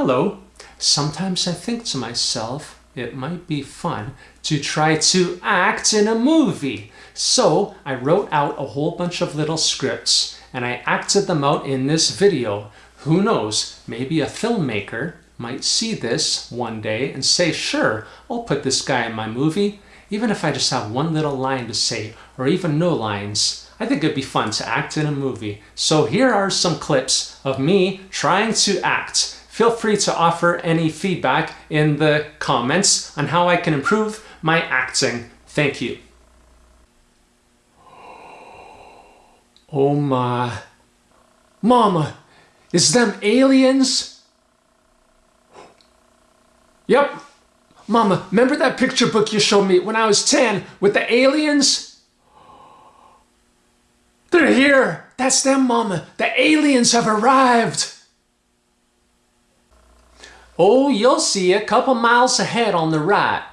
Hello. Sometimes I think to myself, it might be fun to try to act in a movie. So I wrote out a whole bunch of little scripts and I acted them out in this video. Who knows, maybe a filmmaker might see this one day and say, sure, I'll put this guy in my movie, even if I just have one little line to say or even no lines. I think it'd be fun to act in a movie. So here are some clips of me trying to act. Feel free to offer any feedback in the comments on how I can improve my acting. Thank you. Oh my. Mama, is them aliens? Yep. Mama, remember that picture book you showed me when I was 10 with the aliens? They're here. That's them, Mama. The aliens have arrived. Oh, you'll see a couple miles ahead on the right.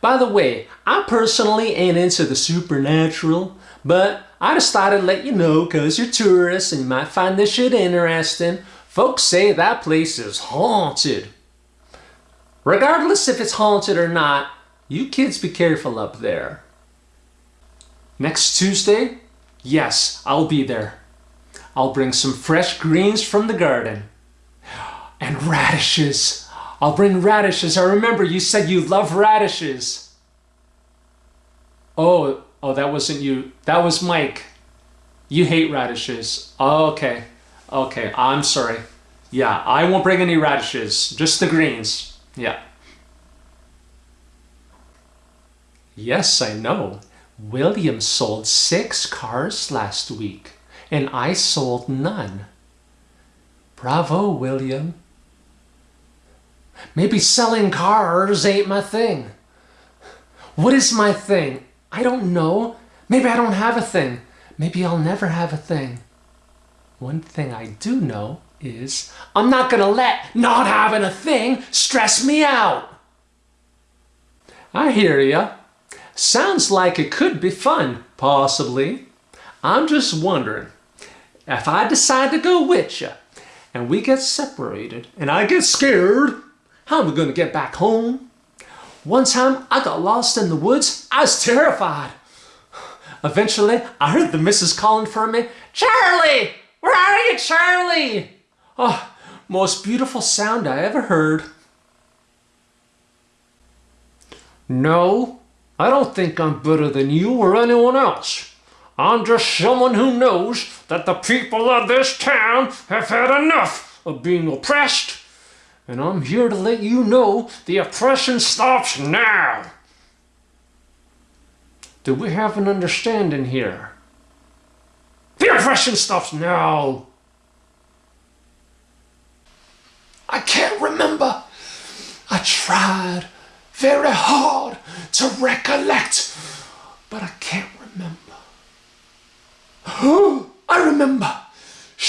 By the way, I personally ain't into the supernatural, but I just thought I'd let you know because you're tourists and you might find this shit interesting. Folks say that place is haunted. Regardless if it's haunted or not, you kids be careful up there. Next Tuesday? Yes, I'll be there. I'll bring some fresh greens from the garden. And radishes. I'll bring radishes. I remember you said you love radishes. Oh, oh, that wasn't you. That was Mike. You hate radishes. Oh, okay. Okay, I'm sorry. Yeah, I won't bring any radishes. Just the greens. Yeah. Yes, I know. William sold six cars last week, and I sold none. Bravo, William. Maybe selling cars ain't my thing. What is my thing? I don't know. Maybe I don't have a thing. Maybe I'll never have a thing. One thing I do know is I'm not gonna let not having a thing stress me out. I hear ya. Sounds like it could be fun, possibly. I'm just wondering, if I decide to go with you and we get separated and I get scared, how am I going to get back home? One time I got lost in the woods. I was terrified. Eventually, I heard the missus calling for me. Charlie! Where are you, Charlie? Oh, most beautiful sound I ever heard. No, I don't think I'm better than you or anyone else. I'm just someone who knows that the people of this town have had enough of being oppressed and I'm here to let you know the oppression stops now. Do we have an understanding here? The oppression stops now. I can't remember. I tried very hard to recollect, but I can't remember. I remember.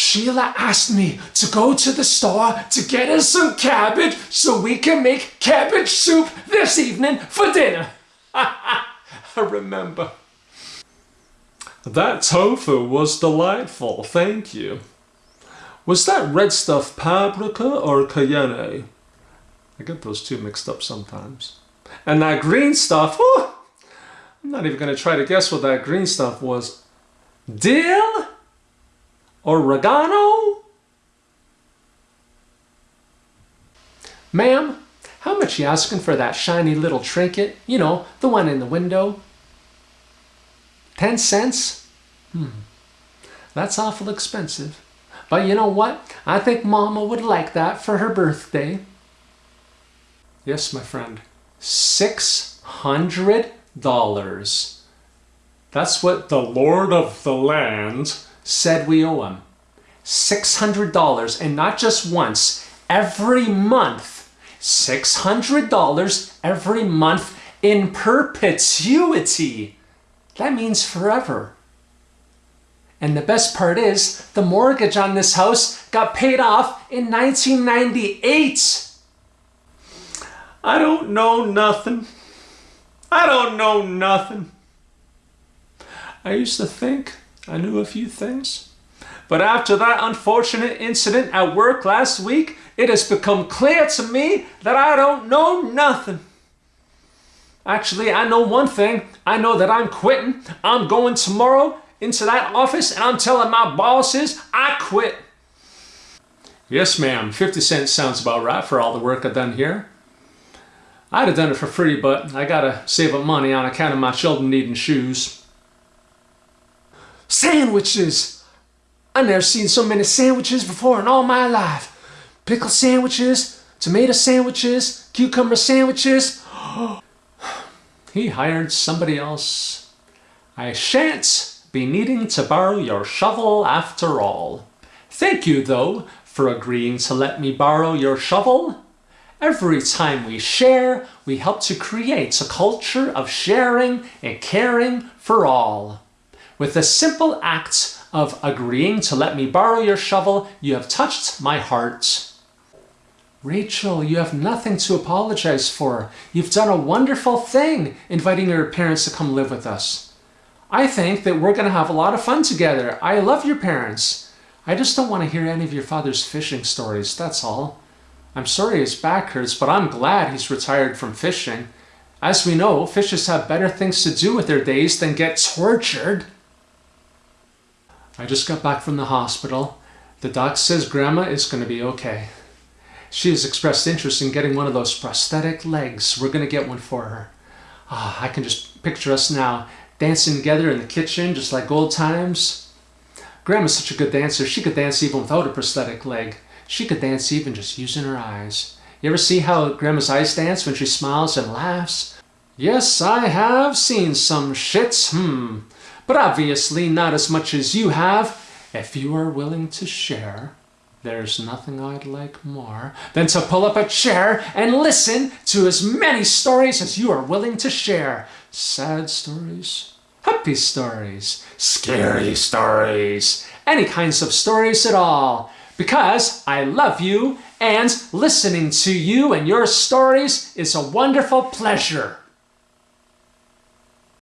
Sheila asked me to go to the store to get us some cabbage so we can make cabbage soup this evening for dinner. I remember. That tofu was delightful, thank you. Was that red stuff paprika or cayenne? I get those two mixed up sometimes. And that green stuff, I'm not even going to try to guess what that green stuff was. Dill? Oregano? Ma'am, how much you asking for that shiny little trinket? You know, the one in the window. Ten cents? Hmm, that's awful expensive. But you know what? I think Mama would like that for her birthday. Yes, my friend. Six hundred dollars. That's what the Lord of the Land said we owe him $600 and not just once, every month. $600 every month in perpetuity. That means forever. And the best part is, the mortgage on this house got paid off in 1998. I don't know nothing. I don't know nothing. I used to think I knew a few things. But after that unfortunate incident at work last week, it has become clear to me that I don't know nothing. Actually, I know one thing. I know that I'm quitting. I'm going tomorrow into that office and I'm telling my bosses I quit. Yes, ma'am. 50 cents sounds about right for all the work I've done here. I'd have done it for free, but I gotta save up money on account of my children needing shoes. Sandwiches! I never seen so many sandwiches before in all my life. Pickle sandwiches, tomato sandwiches, cucumber sandwiches. he hired somebody else. I shan't be needing to borrow your shovel after all. Thank you, though, for agreeing to let me borrow your shovel. Every time we share, we help to create a culture of sharing and caring for all. With the simple act of agreeing to let me borrow your shovel, you have touched my heart. Rachel, you have nothing to apologize for. You've done a wonderful thing inviting your parents to come live with us. I think that we're going to have a lot of fun together. I love your parents. I just don't want to hear any of your father's fishing stories, that's all. I'm sorry his back hurts, but I'm glad he's retired from fishing. As we know, fishes have better things to do with their days than get tortured. I just got back from the hospital. The doc says Grandma is going to be okay. She has expressed interest in getting one of those prosthetic legs. We're going to get one for her. Ah, I can just picture us now, dancing together in the kitchen, just like old times. Grandma's such a good dancer, she could dance even without a prosthetic leg. She could dance even just using her eyes. You ever see how Grandma's eyes dance when she smiles and laughs? Yes, I have seen some shits, hmm. But obviously not as much as you have. If you are willing to share, there's nothing I'd like more than to pull up a chair and listen to as many stories as you are willing to share. Sad stories, happy stories, scary stories, any kinds of stories at all because I love you and listening to you and your stories is a wonderful pleasure.